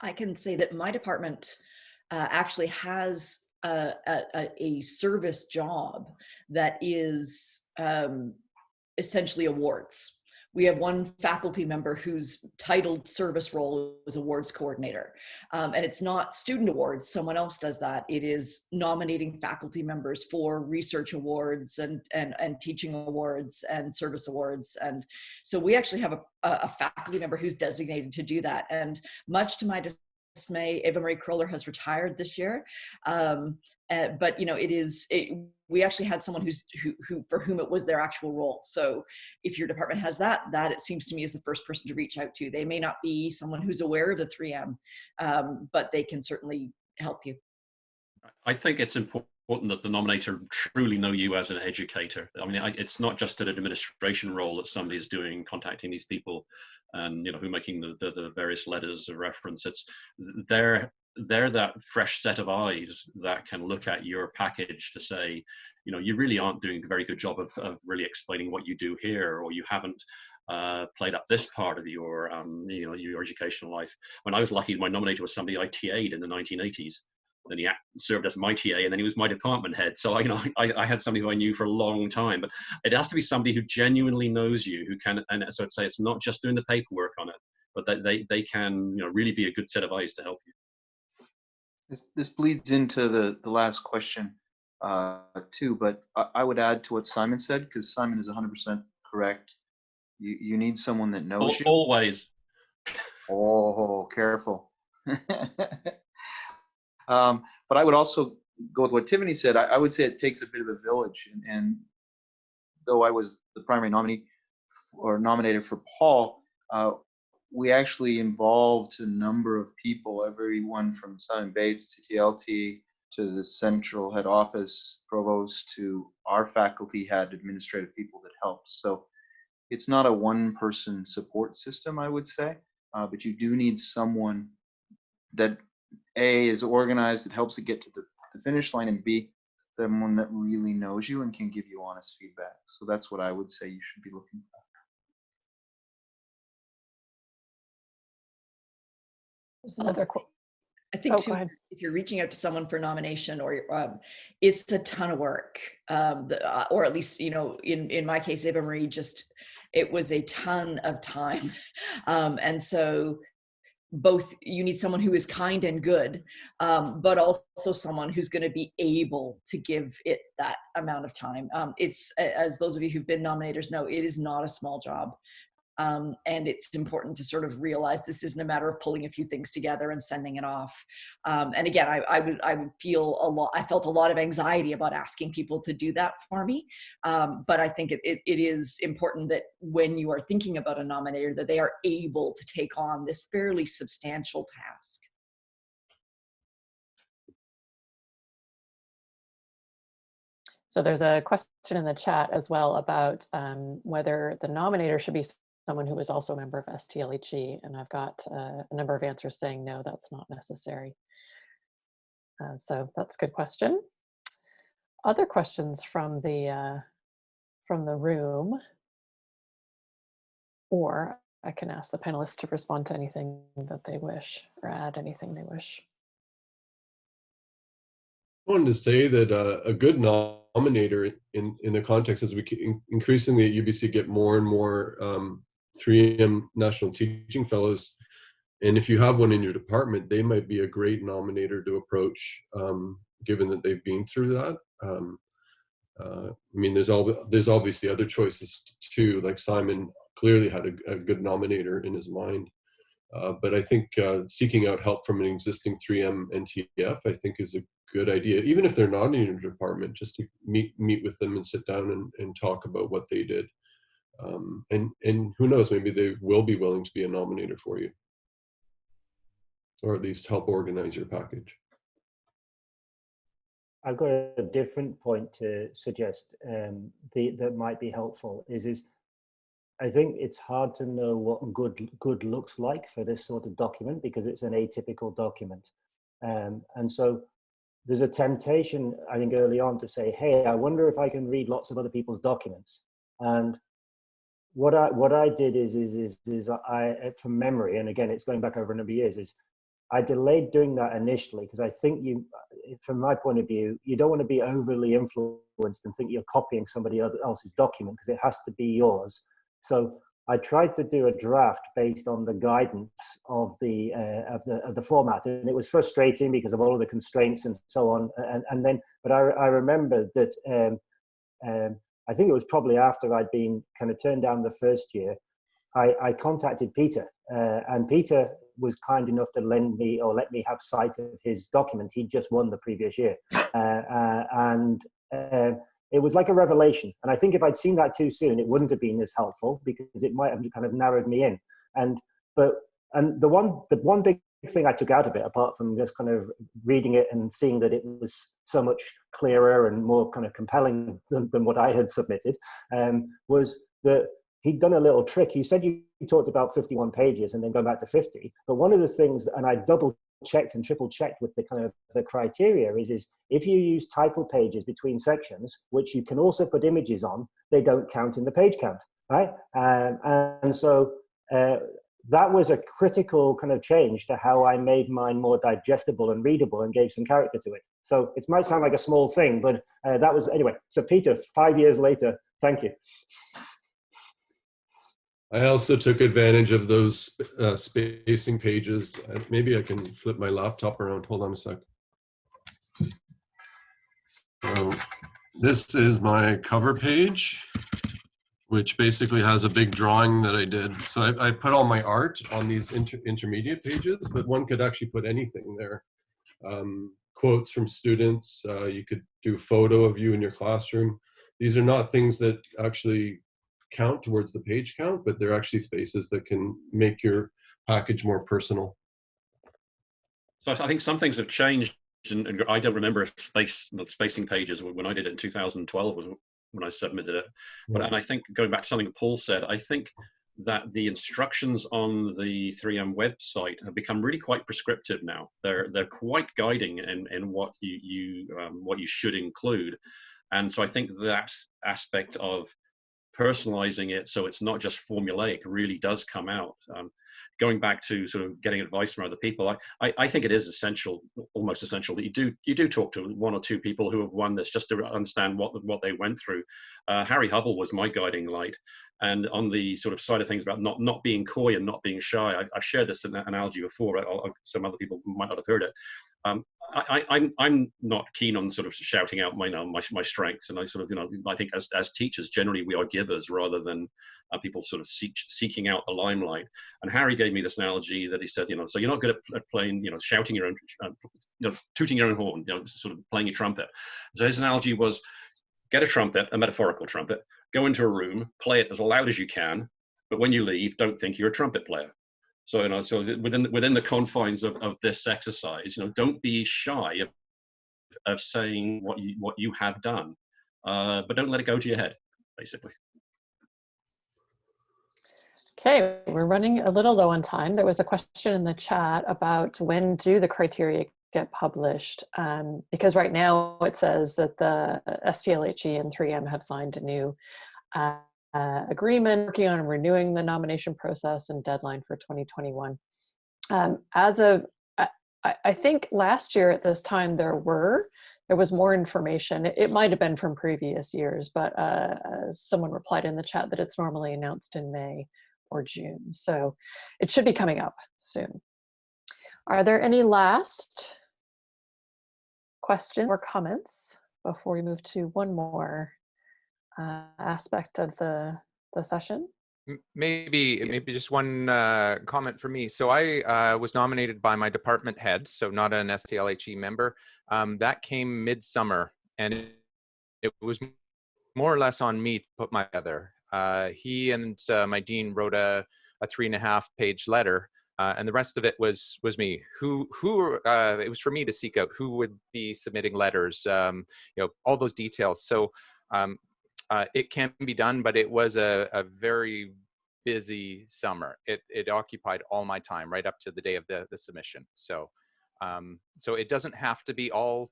I can say that my department uh, actually has a, a, a, service job that is um, essentially awards. We have one faculty member whose titled service role is awards coordinator. Um, and it's not student awards, someone else does that. It is nominating faculty members for research awards and, and, and teaching awards and service awards. And so we actually have a, a faculty member who's designated to do that. And much to my dismay, Eva Marie Kroller has retired this year. Um, uh, but you know, it is, it, we actually had someone who's, who, who, for whom it was their actual role. So if your department has that, that it seems to me is the first person to reach out to. They may not be someone who's aware of the 3M, um, but they can certainly help you.
I think it's important that the nominator truly know you as an educator. I mean, it's not just an administration role that somebody is doing, contacting these people and, you know, who making the, the, the various letters of reference. It's they're, they're that fresh set of eyes that can look at your package to say, you know, you really aren't doing a very good job of, of really explaining what you do here, or you haven't uh, played up this part of your, um, you know, your educational life. When I was lucky, my nominator was somebody I TA'd in the 1980s then he served as my TA, and then he was my department head. So I, you know, I, I, had somebody who I knew for a long time. But it has to be somebody who genuinely knows you, who can. And so I'd say it's not just doing the paperwork on it, but that they they can, you know, really be a good set of eyes to help you.
This this bleeds into the the last question uh, too. But I, I would add to what Simon said because Simon is 100% correct. You you need someone that knows you.
Always.
Oh, careful. Um, but I would also go with what Tiffany said. I, I, would say it takes a bit of a village. And, and though I was the primary nominee or nominated for Paul, uh, we actually involved a number of people, everyone from Simon Bates, CTLT, to the central head office, provost, to our faculty had administrative people that helped. So it's not a one person support system, I would say, uh, but you do need someone that a is organized, it helps it get to the, the finish line, and B, someone that really knows you and can give you honest feedback. So that's what I would say you should be looking for.
There's another quote.
I think
oh,
too, if you're reaching out to someone for nomination or um, it's a ton of work, um, the, uh, or at least, you know, in, in my case, Eva Marie just, it was a ton of time. Um, and so both you need someone who is kind and good um, but also someone who's going to be able to give it that amount of time. Um, it's as those of you who've been nominators know it is not a small job um, and it's important to sort of realize this isn't a matter of pulling a few things together and sending it off. Um, and again, I, I, would I would feel a lot. I felt a lot of anxiety about asking people to do that for me. Um, but I think it, it, it is important that when you are thinking about a nominator, that they are able to take on this fairly substantial task.
So there's a question in the chat as well about um, whether the nominator should be someone who is also a member of STLHE, and I've got uh, a number of answers saying no, that's not necessary. Uh, so that's a good question. Other questions from the uh, from the room, or I can ask the panelists to respond to anything that they wish or add anything they wish.
I wanted to say that uh, a good nominator in, in the context as we increasingly at UBC get more and more um, 3M National Teaching Fellows. And if you have one in your department, they might be a great nominator to approach, um, given that they've been through that. Um, uh, I mean, there's all there's obviously other choices too. Like Simon clearly had a, a good nominator in his mind, uh, but I think uh, seeking out help from an existing 3M NTF, I think, is a good idea. Even if they're not in your department, just to meet meet with them and sit down and, and talk about what they did um, and and who knows maybe they will be willing to be a nominator for you. Or at least help organize your package.
I've got a different point to suggest um, the, that might be helpful is is i think it's hard to know what good good looks like for this sort of document because it's an atypical document. Um, and so there's a temptation, I think, early on to say, hey, I wonder if I can read lots of other people's documents. And what I what I did is is is is I from memory, and again, it's going back over a number of years, is I delayed doing that initially because I think you, from my point of view, you don't want to be overly influenced and think you're copying somebody else's document because it has to be yours. So I tried to do a draft based on the guidance of the uh, of the of the format, and it was frustrating because of all of the constraints and so on. And and then, but I I remember that um, um, I think it was probably after I'd been kind of turned down the first year. I, I contacted Peter, uh, and Peter was kind enough to lend me or let me have sight of his document. He'd just won the previous year. Uh, uh, and uh, it was like a revelation. And I think if I'd seen that too soon, it wouldn't have been as helpful because it might have kind of narrowed me in. And, but, and the one, the one big thing I took out of it, apart from just kind of reading it and seeing that it was so much clearer and more kind of compelling than, than what I had submitted, um, was that he'd done a little trick. You said you talked about 51 pages and then going back to 50, but one of the things, and I double checked and triple checked with the kind of the criteria is, is if you use title pages between sections, which you can also put images on, they don't count in the page count, right? Um, and so uh, that was a critical kind of change to how I made mine more digestible and readable and gave some character to it. So it might sound like a small thing, but uh, that was, anyway. So Peter, five years later, thank you.
I also took advantage of those uh, spacing pages. Uh, maybe I can flip my laptop around. Hold on a sec. So this is my cover page, which basically has a big drawing that I did. So I, I put all my art on these inter intermediate pages, but one could actually put anything there. Um, quotes from students. Uh, you could do a photo of you in your classroom. These are not things that actually count towards the page count, but they're actually spaces that can make your package more personal.
So I think some things have changed, and, I don't remember space spacing pages when I did it in 2012 was when I submitted it. But and I think going back to something Paul said, I think that the instructions on the 3M website have become really quite prescriptive now. They're they're quite guiding in, in what you you um, what you should include, and so I think that aspect of personalizing it so it's not just formulaic really does come out. Um, going back to sort of getting advice from other people, I, I, I, think it is essential, almost essential that you do you do talk to one or two people who have won this just to understand what what they went through. Uh, Harry Hubball was my guiding light, and on the sort of side of things about not not being coy and not being shy, I, have shared this analogy before. I, some other people might not have heard it. Um, I, am I'm, I'm not keen on sort of shouting out my, know, my my strengths, and I sort of you know I think as as teachers generally we are givers rather than uh, people sort of seek, seeking out the limelight. And Harry gave me this analogy that he said, you know, so you're not good at, playing, you know, shouting your own, uh, you know, tooting your own horn, you know, sort of playing your trumpet. So his analogy was, get a trumpet, a metaphorical trumpet, go into a room, play it as loud as you can, but when you leave, don't think you're a trumpet player. So, you know, so within within the confines of, of this exercise, you know, don't be shy of, of saying what you what you have done, uh, but don't let it go to your head, basically.
Okay, we're running a little low on time. There was a question in the chat about when do the criteria get published? Um, because right now it says that the STLHE and 3M have signed a new uh, uh, agreement working on renewing the nomination process and deadline for 2021. Um, as of, I, I, think last year at this time there were, there was more information. It, it might have been from previous years, but uh, someone replied in the chat that it's normally announced in May or June. So it should be coming up soon. Are there any last questions or comments before we move to one more uh, aspect of the, the session?
Maybe, maybe just one uh, comment for me. So I uh, was nominated by my department head, so not an STLHE member. Um, that came midsummer, and it, it, was more or less on me to put my together. Uh, he and uh, my dean wrote a, a three and a half page letter uh, and the rest of it was was me. Who who uh, it was for me to seek out who would be submitting letters, um, you know, all those details. So um, uh, it can be done, but it was a, a very busy summer. It it occupied all my time right up to the day of the the submission. So um, so it doesn't have to be all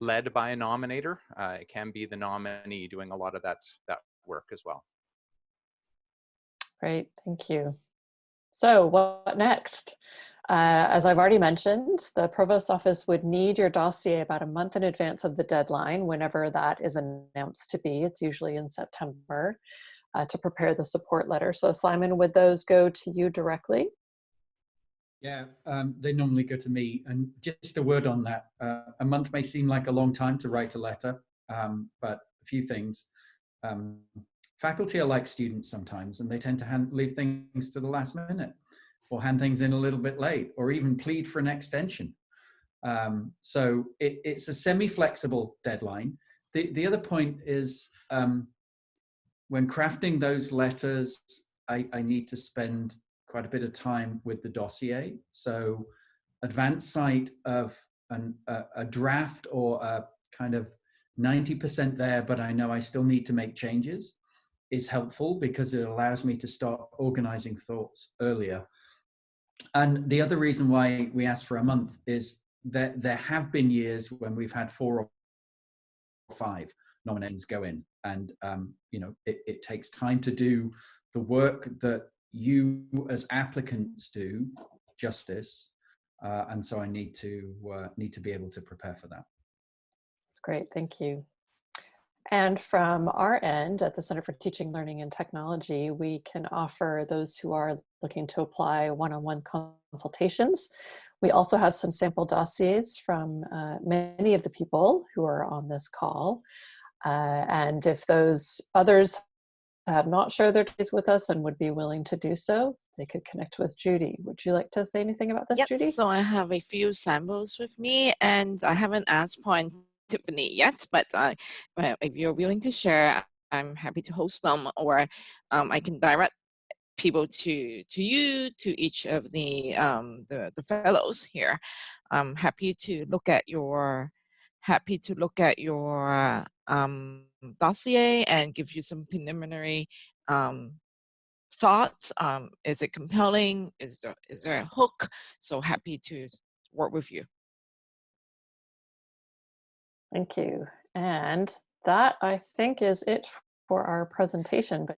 led by a nominator. Uh, it can be the nominee doing a lot of that, that work as well.
Great, thank you. So what next? Uh, as I've already mentioned, the Provost's office would need your dossier about a month in advance of the deadline, whenever that is announced to be. It's usually in September uh, to prepare the support letter. So Simon, would those go to you directly?
Yeah, um, they normally go to me. And just a word on that. Uh, a month may seem like a long time to write a letter, um, but a few things. Um, faculty are like students sometimes, and they tend to hand, leave things to the last minute or hand things in a little bit late or even plead for an extension. Um, so it, it's a semi-flexible deadline. The, the other point is um, when crafting those letters, I, I need to spend quite a bit of time with the dossier. So advanced sight of an, a, a draft or a kind of 90% there, but I know I still need to make changes is helpful because it allows me to start organizing thoughts earlier. And the other reason why we asked for a month is that there have been years when we've had four or five nominations go in and um, you know it, it takes time to do the work that you as applicants do justice uh, and so I need to uh, need to be able to prepare for that.
That's great, thank you. And from our end at the Center for Teaching, Learning and Technology, we can offer those who are looking to apply one-on-one -on -one consultations. We also have some sample dossiers from uh, many of the people who are on this call. Uh, and if those others have not shared their days with us and would be willing to do so, they could connect with Judy. Would you like to say anything about this,
yep,
Judy?
So I have a few samples with me and I haven't asked Point Tiffany yet, but uh, if you're willing to share, I'm happy to host them or um, I can direct people to to you to each of the um, the, the fellows here. I'm happy to look at your happy to look at your um, dossier and give you some preliminary um, thoughts. Um, is it compelling? Is there, is there a hook? So happy to work with you.
Thank you. And that I think is it for our presentation. But